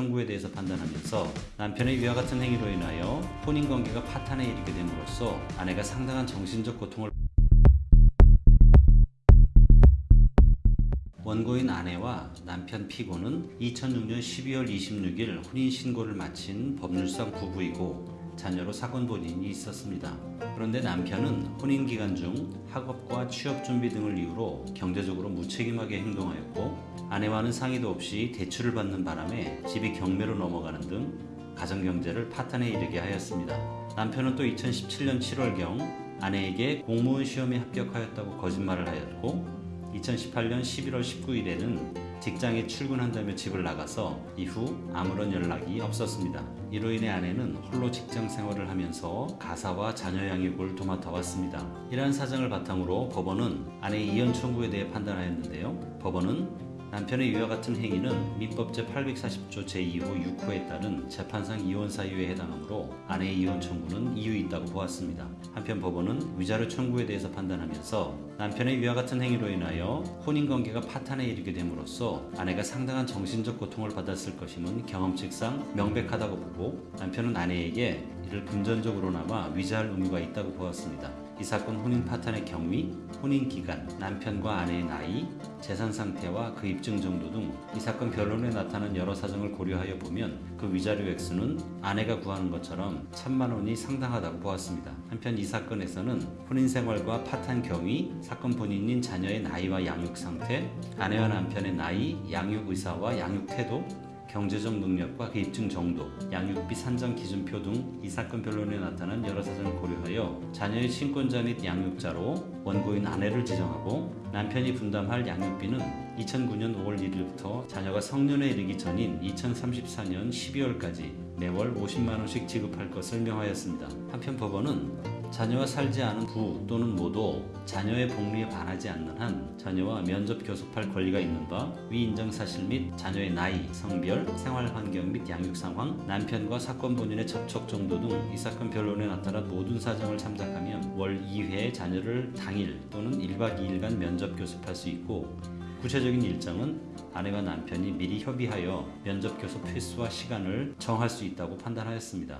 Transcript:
청구에 대해서 판단하면서 남편의 위와 같은 행위로 인하여 혼인관계가 파탄에 이르게 됨으로써 아내가 상당한 정신적 고통을 원고인 아내와 남편 피고는 2006년 12월 26일 혼인신고를 마친 법률상 부부이고 자녀로 사건 본인이 있었습니다. 그런데 남편은 혼인 기간 중 학업과 취업 준비 등을 이유로 경제적으로 무책임하게 행동하였고 아내와는 상의도 없이 대출을 받는 바람에 집이 경매로 넘어가는 등 가정 경제를 파탄에 이르게 하였습니다. 남편은 또 2017년 7월경 아내에게 공무원 시험에 합격하였다고 거짓말을 하였고 2018년 11월 19일에는 직장에 출근한다며 집을 나가서 이후 아무런 연락이 없었습니다. 이로 인해 아내는 홀로 직장 생활을 하면서 가사와 자녀 양육을 도맡아 왔습니다. 이러한 사정을 바탕으로 법원은 아내의 이혼 청구에 대해 판단하였는데요. 법원은 남편의 이와 같은 행위는 민법 제 840조 제2호 6호에 따른 재판상 이혼 사유에 해당하므로 아내의 이혼 청구는 이유 있다고 보았습니다. 한편 법원은 위자료 청구에 대해서 판단하면서 남편의 위와 같은 행위로 인하여 혼인관계가 파탄에 이르게 됨으로써 아내가 상당한 정신적 고통을 받았을 것임은 경험칙상 명백하다고 보고 남편은 아내에게 이를 금전적으로나마 위자할 의무가 있다고 보았습니다. 이 사건 혼인 파탄의 경위, 혼인 기간, 남편과 아내의 나이, 재산 상태와 그 입증 정도 등 이 사건 변론에 나타난 여러 사정을 고려하여 보면 그 위자료 액수는 아내가 구하는 것처럼 천만 원이 상당하다고 보았습니다. 한편 이 사건에서는 혼인 생활과 파탄 경위, 사건 본인인 자녀의 나이와 양육 상태, 아내와 남편의 나이, 양육 의사와 양육 태도, 경제적 능력과 그 입증 정도, 양육비 산정 기준표 등 이 사건 변론에 나타난 여러 사정을 고려하여 자녀의 친권자 및 양육자로 원고인 아내를 지정하고 남편이 분담할 양육비는 2009년 5월 1일부터 자녀가 성년에 이르기 전인 2034년 12월까지 매월 50만 원씩 지급할 것을 명하였습니다. 한편 법원은 자녀와 살지 않은 부 또는 모도 자녀의 복리에 반하지 않는 한 자녀와 면접 교섭할 권리가 있는 바 위 인정 사실 및 자녀의 나이, 성별, 생활 환경 및 양육 상황, 남편과 사건 본인의 접촉 정도 등 이 사건 변론에 나타난 모든 사정을 참작하면 월 2회 자녀를 당일 또는 1박 2일간 면접 교섭할 수 있고 구체적인 일정은 아내와 남편이 미리 협의하여 면접 교섭 횟수와 시간을 정할 수 있다고 판단하였습니다.